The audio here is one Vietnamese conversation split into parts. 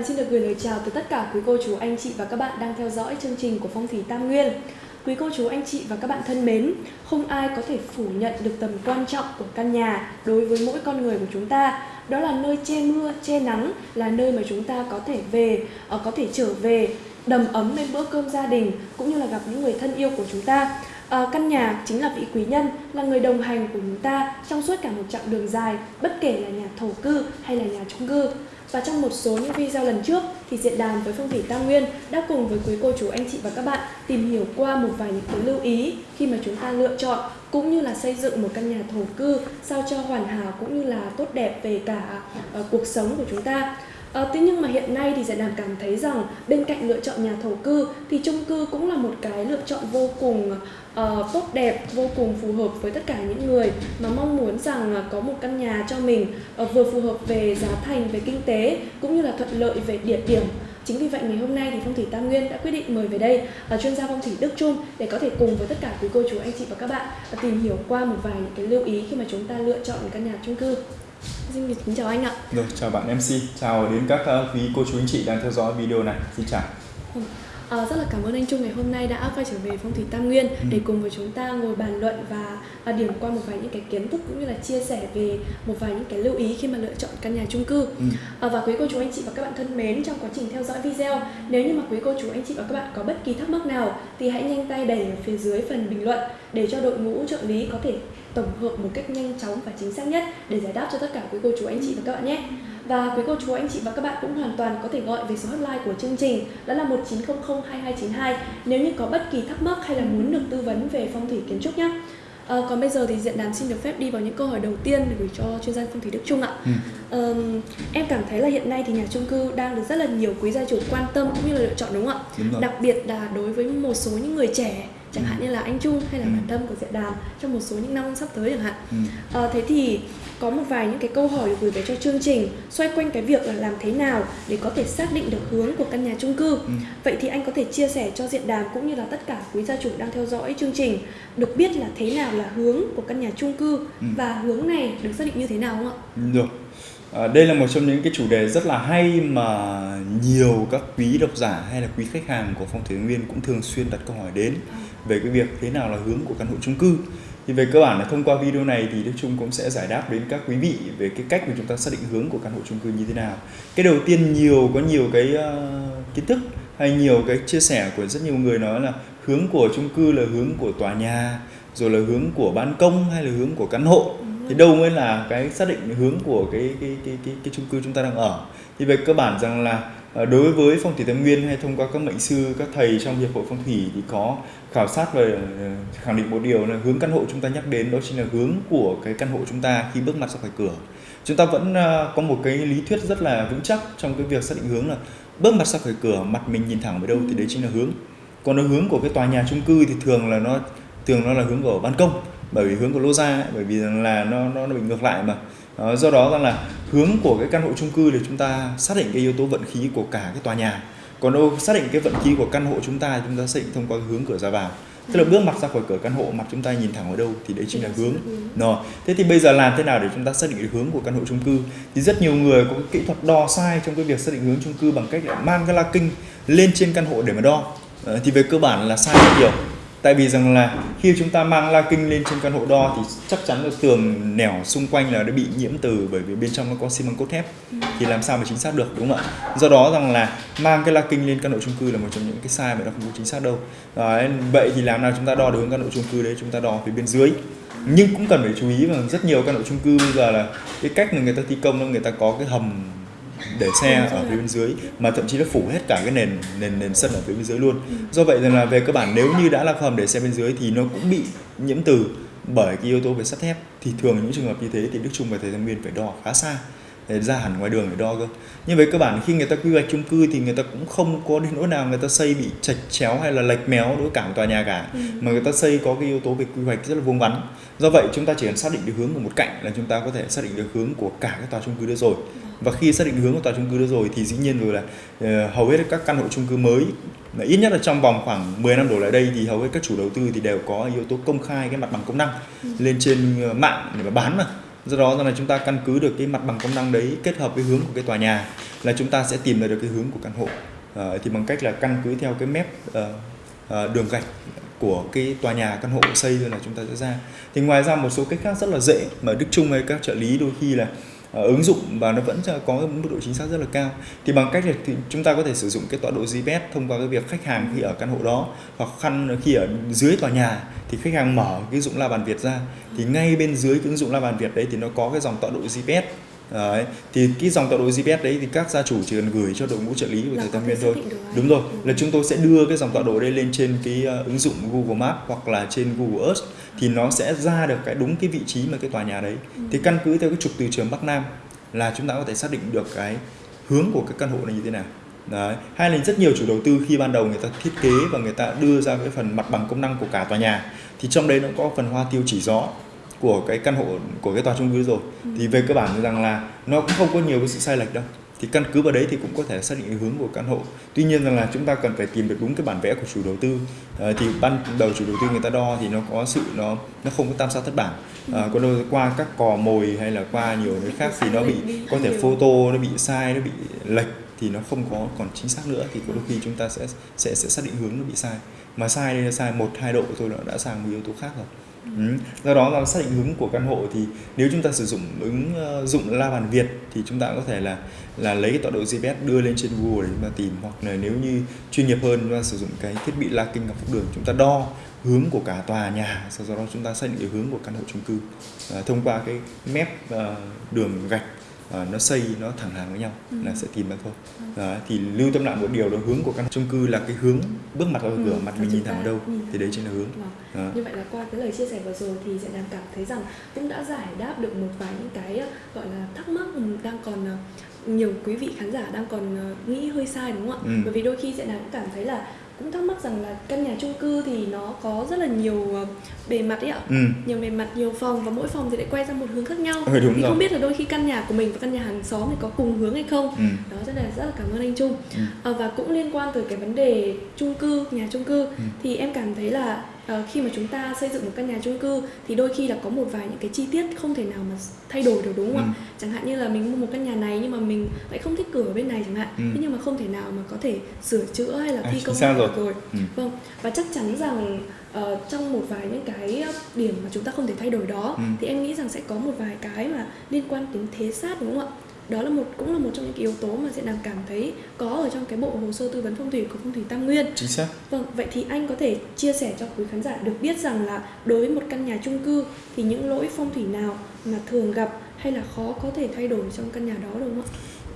Đàm xin được gửi lời chào tới tất cả quý cô chú anh chị và các bạn đang theo dõi chương trình của Phong thủy Tam Nguyên. Quý cô chú anh chị và các bạn thân mến, không ai có thể phủ nhận được tầm quan trọng của căn nhà đối với mỗi con người của chúng ta. Đó là nơi che mưa, che nắng, là nơi mà chúng ta có thể về, ờ, có thể trở về đầm ấm bên bữa cơm gia đình cũng như là gặp những người thân yêu của chúng ta. À, căn nhà chính là vị quý nhân, là người đồng hành của chúng ta trong suốt cả một chặng đường dài, bất kể là nhà thổ cư hay là nhà chung cư. Và trong một số những video lần trước thì Diện đàn với Phong thủy Tam Nguyên đã cùng với quý cô chú anh chị và các bạn tìm hiểu qua một vài những cái lưu ý khi mà chúng ta lựa chọn cũng như là xây dựng một căn nhà thổ cư sao cho hoàn hảo cũng như là tốt đẹp về cả uh, cuộc sống của chúng ta. À, thế nhưng mà hiện nay thì Giải Đàm cảm thấy rằng bên cạnh lựa chọn nhà thổ cư thì chung cư cũng là một cái lựa chọn vô cùng uh, tốt đẹp, vô cùng phù hợp với tất cả những người mà mong muốn rằng uh, có một căn nhà cho mình uh, vừa phù hợp về giá thành, về kinh tế cũng như là thuận lợi về địa điểm. Chính vì vậy ngày hôm nay thì Phong thủy Tam Nguyên đã quyết định mời về đây uh, chuyên gia phong thủy Đức Trung để có thể cùng với tất cả quý cô chú anh chị và các bạn uh, tìm hiểu qua một vài những cái lưu ý khi mà chúng ta lựa chọn căn nhà chung cư. Xin được kính chào anh ạ. Rồi, chào bạn MC, chào đến các uh, quý cô chú anh chị đang theo dõi video này. Xin chào. À, rất là cảm ơn anh Trung ngày hôm nay đã quay trở về phong thủy Tam Nguyên ừ. để cùng với chúng ta ngồi bàn luận và à, điểm qua một vài những cái kiến thức cũng như là chia sẻ về một vài những cái lưu ý khi mà lựa chọn căn nhà chung cư. Ừ. À, và quý cô chú anh chị và các bạn thân mến trong quá trình theo dõi video, nếu như mà quý cô chú anh chị và các bạn có bất kỳ thắc mắc nào thì hãy nhanh tay đẩy ở phía dưới phần bình luận để cho đội ngũ trợ lý có thể tổng hợp một cách nhanh chóng và chính xác nhất để giải đáp cho tất cả quý cô chú anh chị và các bạn nhé. Và quý cô chú anh chị và các bạn cũng hoàn toàn có thể gọi về số hotline của chương trình đó là 1900 2292 nếu như có bất kỳ thắc mắc hay là muốn được tư vấn về phong thủy kiến trúc nhé. À, còn bây giờ thì diện đàm xin được phép đi vào những câu hỏi đầu tiên để gửi cho chuyên gia phong thủy Đức Trung ạ. Ừ. À, em cảm thấy là hiện nay thì nhà chung cư đang được rất là nhiều quý gia chủ quan tâm cũng như là lựa chọn đúng không ạ? Đặc biệt là đối với một số những người trẻ chẳng hạn như là anh Trung hay là ừ. bản thân của Diện Đàm trong một số những năm sắp tới chẳng hạn. Ừ. À, thế thì có một vài những cái câu hỏi được gửi về cho chương trình xoay quanh cái việc là làm thế nào để có thể xác định được hướng của căn nhà chung cư. Ừ. Vậy thì anh có thể chia sẻ cho Diện Đàm cũng như là tất cả quý gia chủ đang theo dõi chương trình được biết là thế nào là hướng của căn nhà chung cư ừ. và hướng này được xác định như thế nào không ạ? Được. À, đây là một trong những cái chủ đề rất là hay mà nhiều các quý độc giả hay là quý khách hàng của phong thủy nguyên cũng thường xuyên đặt câu hỏi đến. À về cái việc thế nào là hướng của căn hộ chung cư thì về cơ bản là thông qua video này thì Đức Trung cũng sẽ giải đáp đến các quý vị về cái cách mà chúng ta xác định hướng của căn hộ chung cư như thế nào. Cái đầu tiên nhiều có nhiều cái uh, kiến thức hay nhiều cái chia sẻ của rất nhiều người nói là hướng của chung cư là hướng của tòa nhà, rồi là hướng của ban công hay là hướng của căn hộ. Thì đâu mới là cái xác định hướng của cái cái cái cái, cái chung cư chúng ta đang ở. Thì về cơ bản rằng là đối với phong thủy tam nguyên hay thông qua các mệnh sư các thầy trong hiệp hội phong thủy thì có khảo sát và ờ, khẳng định một điều là hướng căn hộ chúng ta nhắc đến đó chính là hướng của cái căn hộ chúng ta khi bước mặt ra khỏi cửa. Chúng ta vẫn ờ, có một cái lý thuyết rất là vững chắc trong cái việc xác định hướng là bước mặt ra khỏi cửa mặt mình nhìn thẳng về đâu thì đấy chính là hướng. Còn nó hướng của cái tòa nhà chung cư thì thường là nó thường nó là hướng của ban công bởi vì hướng của lô gia bởi vì là nó nó, nó bị ngược lại mà Ờ, do đó rằng là hướng của cái căn hộ chung cư thì chúng ta xác định cái yếu tố vận khí của cả cái tòa nhà. Còn đâu xác định cái vận khí của căn hộ chúng ta chúng ta xác định thông qua hướng cửa ra vào. Tức là bước mặt ra khỏi cửa căn hộ, mặt chúng ta nhìn thẳng vào đâu thì đấy chính là hướng. Rồi thế thì bây giờ làm thế nào để chúng ta xác định được hướng của căn hộ chung cư? Thì rất nhiều người có cái kỹ thuật đo sai trong cái việc xác định hướng chung cư bằng cách là mang cái la kinh lên trên căn hộ để mà đo. Ờ, thì về cơ bản là sai rất nhiều tại vì rằng là khi chúng ta mang la kinh lên trên căn hộ đo thì chắc chắn là tường nẻo xung quanh là đã bị nhiễm từ bởi vì bên trong nó có xi măng cốt thép. Thì làm sao mà chính xác được đúng không ạ? Do đó rằng là mang cái la kinh lên căn hộ chung cư là một trong những cái sai mà nó không có chính xác đâu. Đấy, vậy thì làm nào chúng ta đo được căn hộ chung cư đấy? Chúng ta đo phía bên dưới. Nhưng cũng cần phải chú ý rằng rất nhiều căn hộ chung cư bây giờ là cái cách mà người ta thi công là người ta có cái hầm để xe ở phía bên dưới mà thậm chí nó phủ hết cả cái nền nền nền sân ở phía bên dưới luôn. Ừ. do vậy rằng là về cơ bản nếu như đã là hầm để xe bên dưới thì nó cũng bị nhiễm từ bởi cái yếu tố về sắt thép. Thì thường những trường hợp như thế thì đức trung và thầy thanh nguyên phải đo khá xa để ra hẳn ngoài đường để đo cơ. Nhưng với cơ bản khi người ta quy hoạch chung cư thì người ta cũng không có đến nỗi nào người ta xây bị chạch chéo hay là lệch méo đối cả tòa nhà cả. Ừ. mà người ta xây có cái yếu tố về quy hoạch rất là vuông vắn. Do vậy chúng ta chỉ cần xác định được hướng của một cạnh là chúng ta có thể xác định được hướng của cả cái tòa chung cư đó rồi và khi xác định hướng của tòa chung cư đó rồi thì dĩ nhiên rồi là uh, hầu hết các căn hộ chung cư mới mà ít nhất là trong vòng khoảng 10 năm đổ lại đây thì hầu hết các chủ đầu tư thì đều có yếu tố công khai cái mặt bằng công năng ừ. lên trên ờ, mạng để mà bán mà. Do đó là chúng ta căn cứ được cái mặt bằng công năng đấy kết hợp với hướng của cái tòa nhà là chúng ta sẽ tìm ra được cái hướng của căn hộ. À, thì bằng cách là căn cứ theo cái mép uh, uh, đường gạch của cái tòa nhà căn hộ xây rồi là chúng ta sẽ ra. Thì ngoài ra một số cách khác rất là dễ mà Đức Trung hay các trợ lý đôi khi là Ờ, ứng dụng và nó vẫn có mức độ chính xác rất là cao. Thì bằng cách là thì chúng ta có thể sử dụng cái tọa độ GPS thông qua cái việc khách hàng khi ở căn hộ đó, hoặc khăn khi ở dưới tòa nhà thì khách hàng mở cái ứng dụng La Bàn Việt ra. Thì ngay bên dưới cái ứng dụng La Bàn Việt đấy thì nó có cái dòng tọa độ GPS Đấy. thì cái dòng tọa độ GPS đấy thì các gia chủ chỉ cần gửi cho đội ngũ trợ lý của thầy Tam thể Nguyên thôi đúng rồi Ừ. là chúng tôi sẽ đưa cái dòng tọa độ đây lên trên cái uh, ứng dụng Google Maps hoặc là trên Google Earth thì nó sẽ ra được cái đúng cái vị trí mà cái tòa nhà đấy Ừ. thì căn cứ theo cái trục từ trường Bắc Nam là chúng ta có thể xác định được cái hướng của cái căn hộ này như thế nào Đấy. Hay là rất nhiều chủ đầu tư khi ban đầu người ta thiết kế và người ta đưa ra cái phần mặt bằng công năng của cả tòa nhà thì trong đấy nó có phần hoa tiêu chỉ gió của cái căn hộ của cái tòa chung cư rồi. Ừ. thì về cơ bản rằng là nó cũng không có nhiều cái sự sai lệch đâu. Thì căn cứ vào đấy thì cũng có thể xác định cái hướng của căn hộ. Tuy nhiên rằng là chúng ta cần phải tìm được đúng cái bản vẽ của chủ đầu tư. Ờ, thì ban đầu chủ đầu tư người ta đo thì nó có sự nó nó không có tam sao thất bản. Ờ, còn đâu qua các cò mồi hay là qua nhiều cái khác thì nó bị có thể photo nó bị sai nó bị lệch thì nó không có còn chính xác nữa. Thì có đôi khi chúng ta sẽ sẽ sẽ xác định hướng nó bị sai. Mà sai đây là sai một hai độ thôi nó đã sang một yếu tố khác rồi Ừ. Do đó là xác định hướng của căn hộ thì nếu chúng ta sử dụng ứng ờ, dụng La Bàn Việt thì chúng ta có thể là là lấy cái tọa độ GPS đưa lên trên Google để chúng ta tìm. Hoặc là nếu như chuyên nghiệp hơn chúng ta sử dụng cái thiết bị La Kinh ngọc phúc đường chúng ta đo hướng của cả tòa nhà. Sau đó chúng ta xác định cái hướng của căn hộ chung cư à, thông qua cái mép ờ, đường gạch ờ, nó xây nó thẳng hàng với nhau Ừ. là sẽ tìm ra thôi Đó, thì lưu tâm lại một điều là hướng của căn chung cư là cái hướng bước mặt vào Ừ, cửa mặt mình nhìn thẳng vào đâu nhìn thì đấy chính là hướng Vâng. Đó. Như vậy là qua cái lời chia sẻ vừa rồi thì sẽ đang cảm thấy rằng cũng đã giải đáp được một vài những cái ờ, gọi là thắc mắc ừ, đang còn ờ, nhiều quý vị khán giả đang còn nghĩ hơi sai đúng không ạ? Ừ. Bởi vì đôi khi sẽ đang cảm thấy là cũng thắc mắc rằng là căn nhà chung cư thì nó có rất là nhiều ờ, bề mặt ấy ạ. Ừ. nhiều bề mặt nhiều phòng và mỗi phòng thì lại quay ra một hướng khác nhau Ừ, đúng thì rồi. không biết là đôi khi căn nhà của mình và căn nhà hàng xóm thì có cùng hướng hay không Ừ. đó rất là rất là cảm ơn anh Trung Ừ. à, và cũng liên quan tới cái vấn đề chung cư nhà chung cư Ừ. thì em cảm thấy là khi mà chúng ta xây dựng một căn nhà chung cư thì đôi khi là có một vài những cái chi tiết không thể nào mà thay đổi được đúng không ạ Ừ. chẳng hạn như là mình mua một căn nhà này nhưng mà mình lại không thích cửa ở bên này chẳng hạn Ừ. thế nhưng mà không thể nào mà có thể sửa chữa hay là À, thi chính công lại rồi. được rồi Ừ. vâng và chắc chắn rằng ờ, trong một vài những cái điểm mà chúng ta không thể thay đổi đó Ừ. thì em nghĩ rằng sẽ có một vài cái mà liên quan đến thế sát đúng không ạ đó là một cũng là một trong những cái yếu tố mà sẽ đang cảm thấy có ở trong cái bộ hồ sơ tư vấn phong thủy của phong thủy Tam Nguyên chính xác Vâng, vậy thì anh có thể chia sẻ cho quý khán giả được biết rằng là đối với một căn nhà chung cư thì những lỗi phong thủy nào mà thường gặp hay là khó có thể thay đổi trong căn nhà đó đúng không ạ?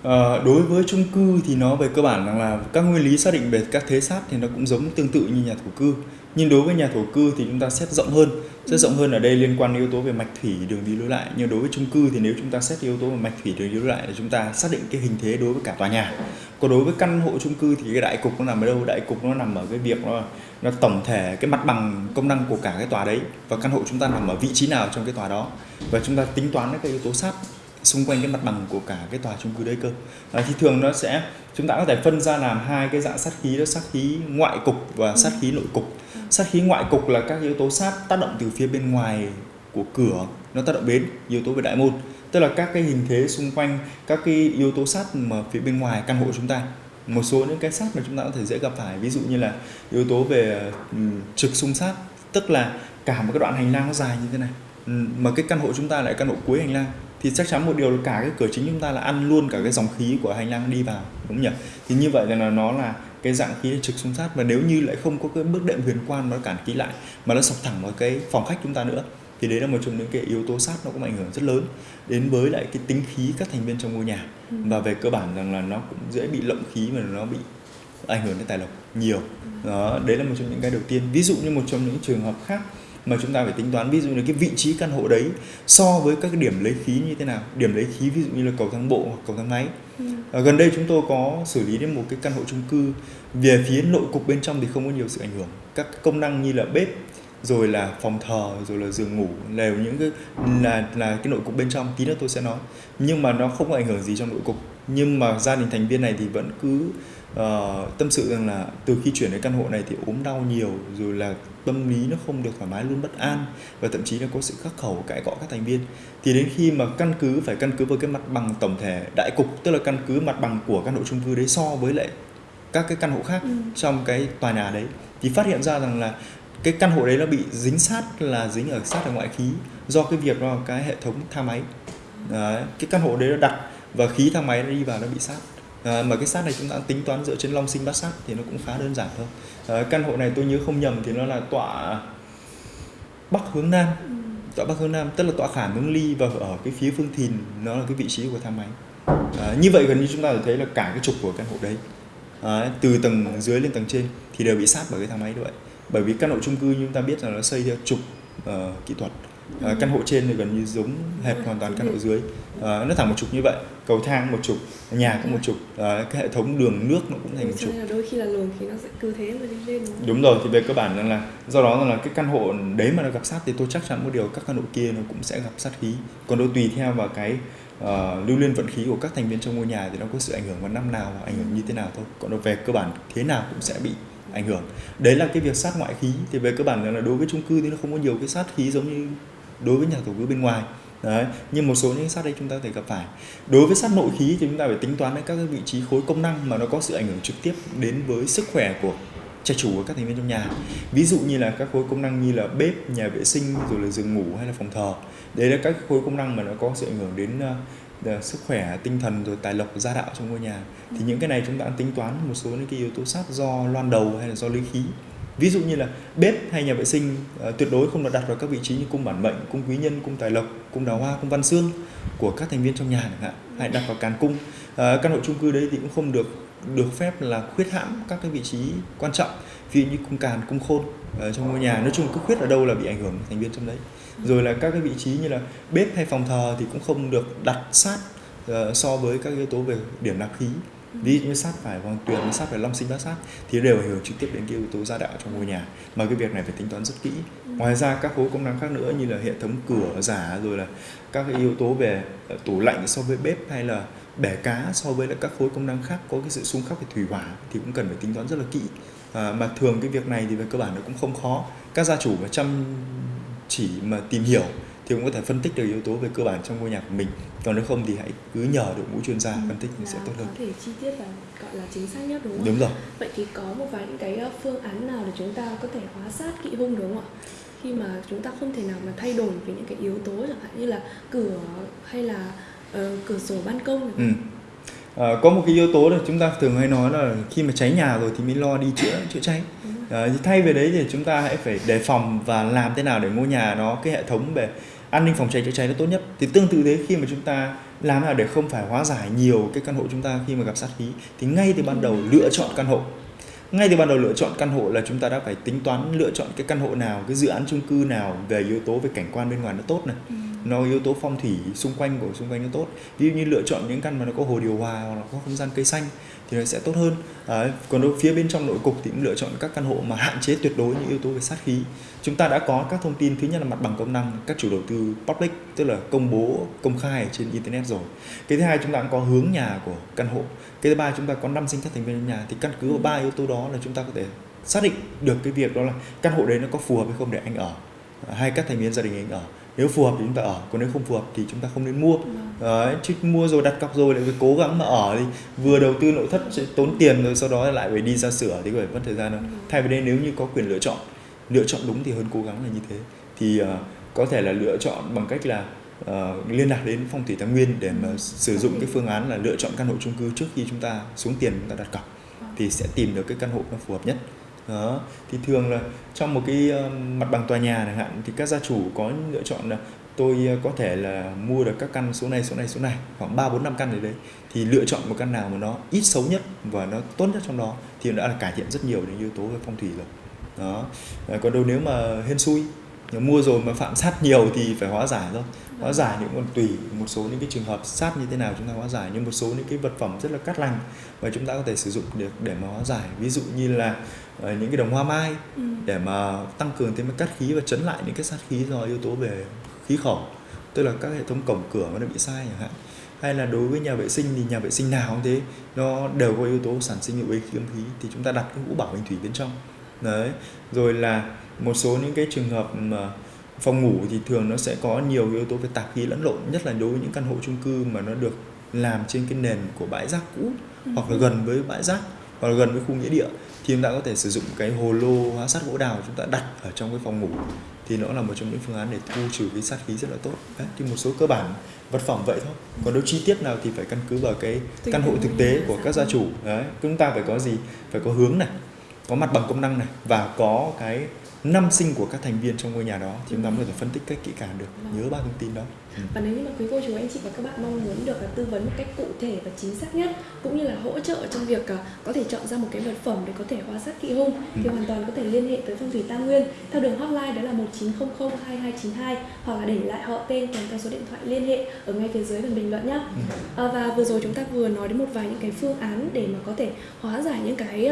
Ờ, đối với chung cư thì nó về cơ bản rằng là các nguyên lý xác định về các thế sát thì nó cũng giống tương tự như nhà thổ cư. Nhưng đối với nhà thổ cư thì chúng ta xét rộng hơn. Xét rộng hơn ở đây liên quan đến yếu tố về mạch thủy đường đi lối lại. Nhưng đối với chung cư thì nếu chúng ta xét yếu tố về mạch thủy đường đi lối lại là chúng ta xác định cái hình thế đối với cả tòa nhà. Còn đối với căn hộ chung cư thì cái đại cục nó nằm ở đâu? Đại cục nó nằm ở cái việc nó nó tổng thể cái mặt bằng công năng của cả cái tòa đấy. Và căn hộ chúng ta nằm ở vị trí nào trong cái tòa đó? Và chúng ta tính toán các yếu tố sát xung quanh cái mặt bằng của cả cái tòa chung cư đấy cơ. À, thì thường nó sẽ chúng ta có thể phân ra làm hai cái dạng sát khí đó sát khí ngoại cục và sát khí nội cục. Sát khí ngoại cục là các yếu tố sát tác động từ phía bên ngoài của cửa nó tác động đến yếu tố về đại môn. Tức là các cái hình thế xung quanh các cái yếu tố sát mà phía bên ngoài căn hộ chúng ta. Một số những cái sát mà chúng ta có thể dễ gặp phải ví dụ như là yếu tố về ừm, trực xung sát. Tức là cả một cái đoạn hành lang nó dài như thế này. Mà cái căn hộ chúng ta lại căn hộ cuối hành lang thì chắc chắn một điều là cả cái cửa chính chúng ta là ăn luôn cả cái dòng khí của hành lang đi vào đúng nhỉ? Thì như vậy là nó là cái dạng khí trực xung sát và nếu như lại không có cái bước đệm huyền quan nó cản khí lại mà nó sọc thẳng vào cái phòng khách chúng ta nữa thì đấy là một trong những cái yếu tố sát nó cũng ảnh hưởng rất lớn đến với lại cái tính khí các thành viên trong ngôi nhà. Ừ. và về cơ bản rằng là nó cũng dễ bị lộng khí mà nó bị ảnh hưởng đến tài lộc nhiều. Đó đấy là một trong những cái đầu tiên. Ví dụ như một trong những trường hợp khác mà chúng ta phải tính toán ví dụ như cái vị trí căn hộ đấy so với các cái điểm lấy khí như thế nào điểm lấy khí ví dụ như là cầu thang bộ hoặc cầu thang máy. Ừ. ở gần đây chúng tôi có xử lý đến một cái căn hộ chung cư về phía nội cục bên trong thì không có nhiều sự ảnh hưởng. Các công năng như là bếp rồi là phòng thờ rồi là giường ngủ đều những cái là là cái nội cục bên trong tí nữa tôi sẽ nói. Nhưng mà nó không có ảnh hưởng gì trong nội cục nhưng mà gia đình thành viên này thì vẫn cứ uh, tâm sự rằng là từ khi chuyển đến căn hộ này thì ốm đau nhiều rồi là tâm lý nó không được thoải mái luôn bất an và thậm chí là có sự khắc khẩu cãi cọ các thành viên thì đến khi mà căn cứ phải căn cứ vào cái mặt bằng tổng thể đại cục tức là căn cứ mặt bằng của căn hộ chung cư đấy so với lại các cái căn hộ khác ừ. trong cái tòa nhà đấy thì phát hiện ra rằng là cái căn hộ đấy nó bị dính sát là dính ở sát ở ngoại khí do cái việc đó cái hệ thống thang máy đấy, cái căn hộ đấy nó đặt và khí thang máy nó đi vào nó bị sát. À, mà cái sát này chúng ta tính toán dựa trên long sinh bát sát thì nó cũng khá đơn giản thôi. À, căn hộ này tôi nhớ không nhầm thì nó là tọa bắc hướng nam. Ừ. tọa bắc hướng nam tức là tọa khảm hướng ly và ở cái phía phương thìn nó là cái vị trí của thang máy. À, như vậy gần như chúng ta thấy là cả cái trục của căn hộ đấy à, từ tầng dưới lên tầng trên thì đều bị sát bởi cái thang máy như vậy. Bởi vì căn hộ chung cư như chúng ta biết là nó xây theo trục uh, kỹ thuật uh, căn hộ trên thì gần như giống hệt hoàn toàn căn hộ dưới. Uh, nó thẳng một trục như vậy cầu thang một trục nhà cũng một trục uh, cái hệ thống đường nước nó cũng thành một trục đôi khi là luồng thì nó sẽ cứ thế mà đi lên đúng, đúng rồi thì về cơ bản là do đó là cái căn hộ đấy mà nó gặp sát thì tôi chắc chắn một điều các căn hộ kia nó cũng sẽ gặp sát khí. Còn đâu tùy theo vào cái uh, lưu liên vận khí của các thành viên trong ngôi nhà thì nó có sự ảnh hưởng vào năm nào ảnh hưởng như thế nào thôi. Còn về cơ bản thế nào cũng sẽ bị ảnh hưởng. Đấy là cái việc sát ngoại khí. Thì về cơ bản là đối với chung cư thì nó không có nhiều cái sát khí giống như đối với nhà thổ cư bên ngoài. Đấy nhưng một số những sát đấy chúng ta có thể gặp phải. Đối với sát nội khí thì chúng ta phải tính toán đến các cái vị trí khối công năng mà nó có sự ảnh hưởng trực tiếp đến với sức khỏe của trạch chủ của các thành viên trong nhà. Ví dụ như là các khối công năng như là bếp nhà vệ sinh rồi là giường ngủ hay là phòng thờ. Đấy là các khối công năng mà nó có sự ảnh hưởng đến uh, sức khỏe tinh thần rồi tài lộc gia đạo trong ngôi nhà. Thì những cái này chúng ta tính toán một số những cái yếu tố sát do loan đầu hay là do lý khí ví dụ như là bếp hay nhà vệ sinh uh, tuyệt đối không được đặt vào các vị trí như cung bản mệnh cung quý nhân cung tài lộc cung đào hoa cung văn xương của các thành viên trong nhà chẳng hạn. Hay đặt vào càn cung. Uh, căn hộ chung cư đấy thì cũng không được được phép là khuyết hãm các cái vị trí quan trọng ví dụ như cung càn cung khôn ở trong ngôi nhà. Nói chung cứ khuyết ở đâu là bị ảnh hưởng thành viên trong đấy. Rồi là các cái vị trí như là bếp hay phòng thờ thì cũng không được đặt sát uh, so với các yếu tố về điểm nạp khí ví dụ như sát phải vòng tuyền sát phải long sinh bát sát thì đều ảnh hưởng trực tiếp đến cái yếu tố gia đạo trong ngôi nhà. Mà cái việc này phải tính toán rất kỹ. Ngoài ra các khối công năng khác nữa như là hệ thống cửa giả rồi là các cái yếu tố về ờ, tủ lạnh so với bếp hay là bể cá so với lại các khối công năng khác có cái sự xung khắc về thủy hỏa thì cũng cần phải tính toán rất là kỹ. À, mà thường cái việc này thì về cơ bản nó cũng không khó. Các gia chủ mà chăm chỉ mà tìm hiểu thì cũng có thể phân tích được yếu tố về cơ bản trong ngôi nhà của mình. Còn nếu không thì hãy cứ nhờ đội ngũ chuyên gia ừ, phân tích thì sẽ tốt hơn. có thể chi tiết và gọi là chính xác nhất đúng không đúng rồi. Vậy thì có một vài những cái ờ, phương án nào để chúng ta có thể hóa sát kỵ hung đúng không ạ? Khi mà chúng ta không thể nào mà thay đổi về những cái yếu tố chẳng hạn như là cửa hay là uh, cửa sổ ban công ừ. À, có một cái yếu tố là chúng ta thường hay nói là khi mà cháy nhà rồi thì mới lo đi chữa chữa cháy. À, thay về đấy thì chúng ta hãy phải đề phòng và làm thế nào để ngôi nhà nó cái hệ thống về an ninh phòng cháy chữa cháy nó tốt nhất. Thì tương tự thế, khi mà chúng ta làm nào để không phải hóa giải nhiều cái căn hộ chúng ta khi mà gặp sát khí, thì ngay từ ban đầu lựa chọn căn hộ. Ngay từ ban đầu lựa chọn căn hộ là chúng ta đã phải tính toán lựa chọn cái căn hộ nào, cái dự án chung cư nào về yếu tố, về cảnh quan bên ngoài nó tốt này. Ừ nó yếu tố phong thủy xung quanh của xung quanh nó tốt. Ví dụ như lựa chọn những căn mà nó có hồ điều hòa hoặc là có không gian cây xanh thì nó sẽ tốt hơn. À, còn đối phía bên trong nội cục thì cũng lựa chọn các căn hộ mà hạn chế tuyệt đối những yếu tố về sát khí. Chúng ta đã có các thông tin thứ nhất là mặt bằng công năng các chủ đầu tư public tức là công bố công khai trên internet rồi. Cái thứ hai chúng ta cũng có hướng nhà của căn hộ. Cái thứ ba chúng ta có năm sinh các thành viên trong nhà thì căn cứ vào ba yếu tố đó là chúng ta có thể xác định được cái việc đó là căn hộ đấy nó có phù hợp hay không để anh ở hay các thành viên gia đình anh ở nếu phù hợp thì chúng ta ở còn nếu không phù hợp thì chúng ta không nên mua. Đấy, chứ mua rồi đặt cọc rồi lại phải cố gắng mà ở thì vừa đầu tư nội thất sẽ tốn tiền rồi sau đó lại phải đi ra sửa thì có phải mất thời gian đâu vâng. thay vì đây nếu như có quyền lựa chọn lựa chọn đúng thì hơn cố gắng là như thế thì uh, có thể là lựa chọn bằng cách là uh, liên lạc đến phong thủy tài nguyên để mà sử dụng cái phương án là lựa chọn căn hộ chung cư trước khi chúng ta xuống tiền chúng ta đặt cọc vâng. thì sẽ tìm được cái căn hộ nó phù hợp nhất đó. Thì thường là trong một cái ờ, mặt bằng tòa nhà chẳng hạn, thì các gia chủ có lựa chọn là tôi ờ, có thể là mua được các căn số này số này số này, khoảng ba, bốn, năm căn ở đấy, thì lựa chọn một căn nào mà nó ít xấu nhất và nó tốt nhất trong đó thì đã là cải thiện rất nhiều đến yếu tố về phong thủy rồi. Đó. Còn đâu nếu mà hên xui mua rồi mà phạm sát nhiều thì phải hóa giải thôi. Hóa giải những còn tùy một số những cái trường hợp sát như thế nào chúng ta hóa giải nhưng một số những cái vật phẩm rất là cắt lành và chúng ta có thể sử dụng được để mà hóa giải. Ví dụ như là uh, những cái đồng hoa mai ừ. để mà tăng cường thêm cái cắt khí và chấn lại những cái sát khí do yếu tố về khí khẩu tức là các hệ thống cổng cửa nó bị sai chẳng hạn. Hay là đối với nhà vệ sinh thì nhà vệ sinh nào cũng thế nó đều có yếu tố sản sinh hiệu khí âm khí thì chúng ta đặt cái hũ bảo hành thủy bên trong đấy. Rồi là một số những cái trường hợp mà phòng ngủ thì thường nó sẽ có nhiều yếu tố về tạp khí lẫn lộn nhất là đối với những căn hộ chung cư mà nó được làm trên cái nền của bãi rác cũ ừ. hoặc là gần với bãi rác hoặc là gần với khu nghĩa địa thì chúng ta có thể sử dụng cái hồ lô hóa sắt gỗ đào chúng ta đặt ở trong cái phòng ngủ. Thì nó là một trong những phương án để thu trừ cái sát khí rất là tốt. Đấy, thì một số cơ bản vật phẩm vậy thôi. Còn nếu chi tiết nào thì phải căn cứ vào cái căn hộ thực tế của các gia chủ. Đấy chúng ta phải có gì? Phải có hướng này có mặt bằng công năng này và có cái năm sinh của các thành viên trong ngôi nhà đó thì chúng ta mới có thể phân tích cách kỹ càng được vâng. nhớ ba thông tin đó. Và nếu như mà quý cô chú anh chị và các bạn mong muốn được tư vấn một cách cụ thể và chính xác nhất cũng như là hỗ trợ trong việc à, có thể chọn ra một cái vật phẩm để có thể hóa sát kỵ hung ừ. thì hoàn toàn có thể liên hệ tới phong thủy tam nguyên theo đường hotline đó là 1900 2292 hoặc là để lại họ tên kèm theo số điện thoại liên hệ ở ngay phía dưới phần bình luận nhé ừ. à, và vừa rồi chúng ta vừa nói đến một vài những cái phương án để mà có thể hóa giải những cái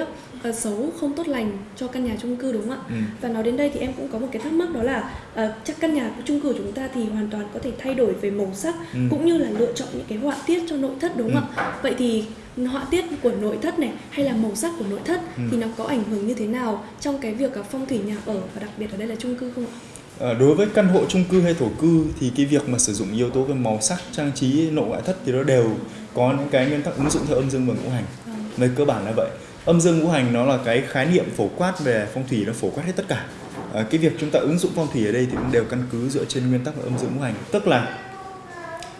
uh, xấu không tốt lành cho căn nhà chung cư đúng không ạ ừ. và nói đến đây thì em cũng có một cái thắc mắc đó là uh, chắc căn nhà chung cư của chúng ta thì hoàn toàn có thể thay đổi về màu sắc ừ. cũng như là lựa chọn những cái họa tiết cho nội thất đúng không ừ. ạ vậy thì họa tiết của nội thất này hay là màu sắc của nội thất ừ. thì nó có ảnh hưởng như thế nào trong cái việc phong thủy nhà ở và đặc biệt ở đây là chung cư không ạ À, đối với căn hộ chung cư hay thổ cư thì cái việc mà sử dụng yếu tố về màu sắc trang trí nội ngoại thất thì nó đều có những cái nguyên tắc ứng dụng theo âm dương và ngũ hành về cơ bản là vậy âm dương ngũ hành nó là cái khái niệm phổ quát về phong thủy nó phổ quát hết tất cả à, cái việc chúng ta ứng dụng phong thủy ở đây thì cũng đều căn cứ dựa trên nguyên tắc âm dương ngũ hành. Tức là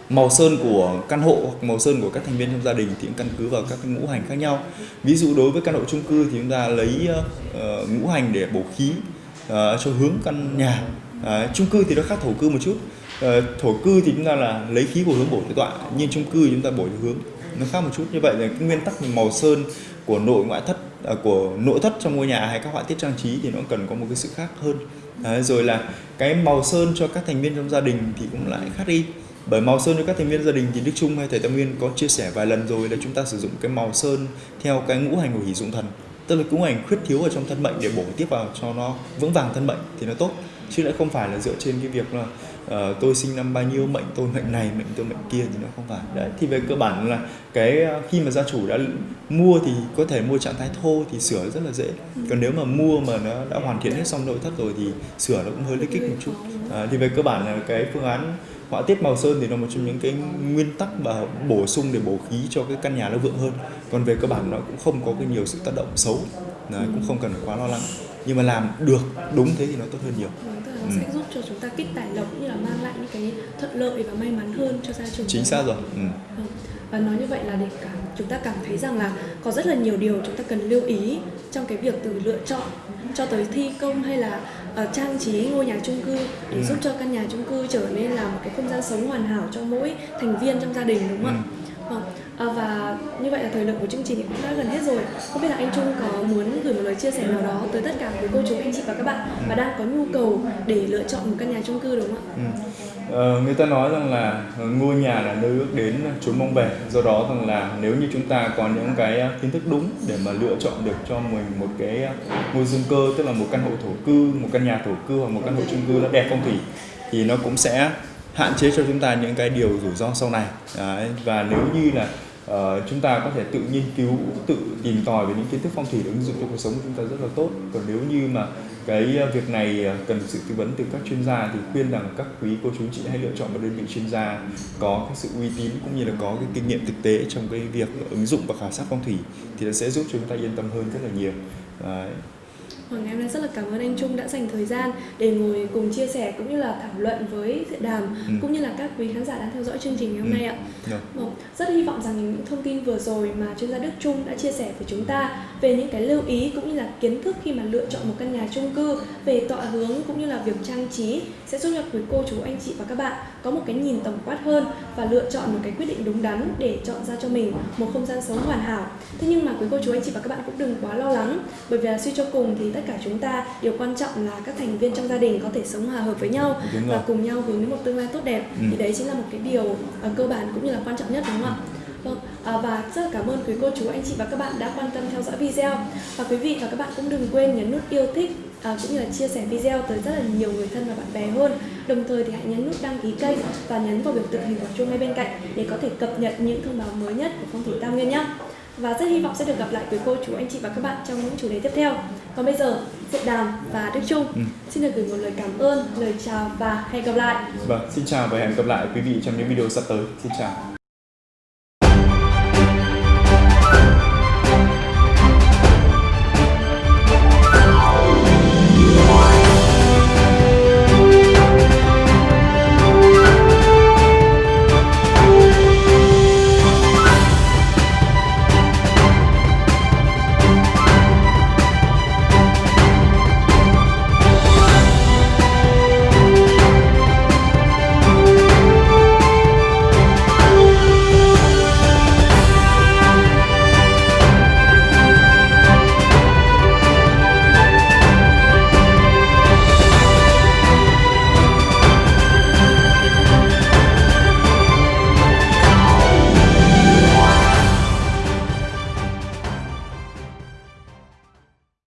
màu sơn của căn hộ hoặc màu sơn của các thành viên trong gia đình thì cũng căn cứ vào các ngũ hành khác nhau. Ví dụ đối với căn hộ chung cư thì chúng ta lấy uh, ngũ hành để bổ khí uh, cho hướng căn nhà. Uh, chung cư thì nó khác thổ cư một chút. Uh, thổ cư thì chúng ta là lấy khí của hướng bổ tọa nhưng chung cư chúng ta bổ hướng nó khác một chút. Như vậy là cái nguyên tắc màu sơn của nội ngoại thất À, của nội thất trong ngôi nhà hay các họa tiết trang trí thì nó cần có một cái sự khác hơn. Đấy, rồi là cái màu sơn cho các thành viên trong gia đình thì cũng lại khác đi. Bởi màu sơn cho các thành viên gia đình thì Đức Trung hay thầy Tam Nguyên có chia sẻ vài lần rồi là chúng ta sử dụng cái màu sơn theo cái ngũ hành của hỷ dụng thần. Tức là ngũ hành khuyết thiếu ở trong thân mệnh để bổ tiếp vào cho nó vững vàng thân mệnh thì nó tốt chứ lại không phải là dựa trên cái việc là uh, tôi sinh năm bao nhiêu mệnh tôi mệnh này mệnh tôi mệnh kia thì nó không phải. Đấy thì về cơ bản là cái ờ, khi mà gia chủ đã mua thì có thể mua trạng thái thô thì sửa rất là dễ. Còn nếu mà mua mà nó đã hoàn thiện hết xong nội thất rồi thì sửa nó cũng hơi lấy kích một chút. À, thì về cơ bản là cái phương án họa tiết màu sơn thì nó một trong những cái nguyên tắc và bổ sung để bổ khí cho cái căn nhà nó vượng hơn. Còn về cơ bản nó cũng không có cái nhiều sự tác động xấu. Đấy, cũng không cần phải quá lo lắng nhưng mà làm được đúng thế thì nó tốt hơn nhiều nó ừ. sẽ giúp cho chúng ta kích tài lộc cũng như là mang lại những cái thuận lợi và may mắn hơn cho gia chủ chính xác rồi ừ. Vâng. và nói như vậy là để cảm chúng ta cảm thấy rằng là có rất là nhiều điều chúng ta cần lưu ý trong cái việc từ lựa chọn cho tới thi công hay là uh, trang trí ngôi nhà chung cư để ừ. giúp cho căn nhà chung cư trở nên là một cái không gian sống hoàn hảo cho mỗi thành viên trong gia đình đúng không ạ? Ừ Vâng. À, và như vậy là thời lượng của chương trình cũng đã gần hết rồi. Không biết là anh Trung có muốn gửi một lời chia sẻ nào đó tới tất cả quý cô chú anh chị và các bạn mà đang có nhu cầu để lựa chọn một căn nhà chung cư đúng không ạ? Ừ. Ờ, người ta nói rằng là ngôi nhà là nơi ước đến chốn mong về do đó rằng là nếu như chúng ta có những cái à, kiến thức đúng để mà lựa chọn được cho mình một cái à, ngôi dương cơ tức là một căn hộ thổ cư một căn nhà thổ cư hoặc một căn hộ chung cư nó đẹp phong thủy thì nó cũng sẽ hạn chế cho chúng ta những cái điều rủi ro sau này Đấy, và nếu như là uh, chúng ta có thể tự nghiên cứu tự tìm tòi về những kiến thức phong thủy để ứng dụng trong cuộc sống của chúng ta rất là tốt còn nếu như mà cái việc này ờ, cần sự tư vấn từ các chuyên gia thì khuyên rằng các quý cô chú chị hãy lựa chọn một đơn vị chuyên gia có cái sự uy tín cũng như là có cái kinh nghiệm thực tế trong cái việc ứng dụng và khảo sát phong thủy thì nó sẽ giúp chúng ta yên tâm hơn rất là nhiều Đấy. Vâng, em rất là cảm ơn anh Trung đã dành thời gian để ngồi cùng chia sẻ cũng như là thảo luận với Diện Đàm ừ. cũng như là các quý khán giả đang theo dõi chương trình ngày hôm ừ. nay ạ. Yeah. Dạ. Vâng, rất hy vọng rằng những thông tin vừa rồi mà chuyên gia Đức Trung đã chia sẻ với chúng ta về những cái lưu ý cũng như là kiến thức khi mà lựa chọn một căn nhà chung cư về tọa hướng cũng như là việc trang trí sẽ giúp cho quý cô chú anh chị và các bạn có một cái nhìn tổng quát hơn và lựa chọn một cái quyết định đúng đắn để chọn ra cho mình một không gian sống hoàn hảo. Thế nhưng mà quý cô chú anh chị và các bạn cũng đừng quá lo lắng bởi vì là suy cho cùng thì tất cả chúng ta điều quan trọng là các thành viên trong gia đình có thể sống hòa hợp với nhau và cùng nhau hướng đến một tương lai tốt đẹp ừ. thì đấy chính là một cái điều uh, cơ bản cũng như là quan trọng nhất đúng không ạ Vâng, à, và rất là cảm ơn quý cô chú anh chị và các bạn đã quan tâm theo dõi video và quý vị và các bạn cũng đừng quên nhấn nút yêu thích à, cũng như là chia sẻ video tới rất là nhiều người thân và bạn bè hơn. Đồng thời thì hãy nhấn nút đăng ký kênh và nhấn vào biểu tượng hình quả chuông ngay bên cạnh để có thể cập nhật những thông báo mới nhất của phong thủy Tam Nguyên nhé. Và rất hy vọng sẽ được gặp lại quý cô chú anh chị và các bạn trong những chủ đề tiếp theo. Còn bây giờ, Diệu Đàm và Đức Trung Ừ. xin được gửi một lời cảm ơn, lời chào và hẹn gặp lại. Vâng, xin chào và hẹn gặp lại quý vị trong những video sắp tới. Xin chào.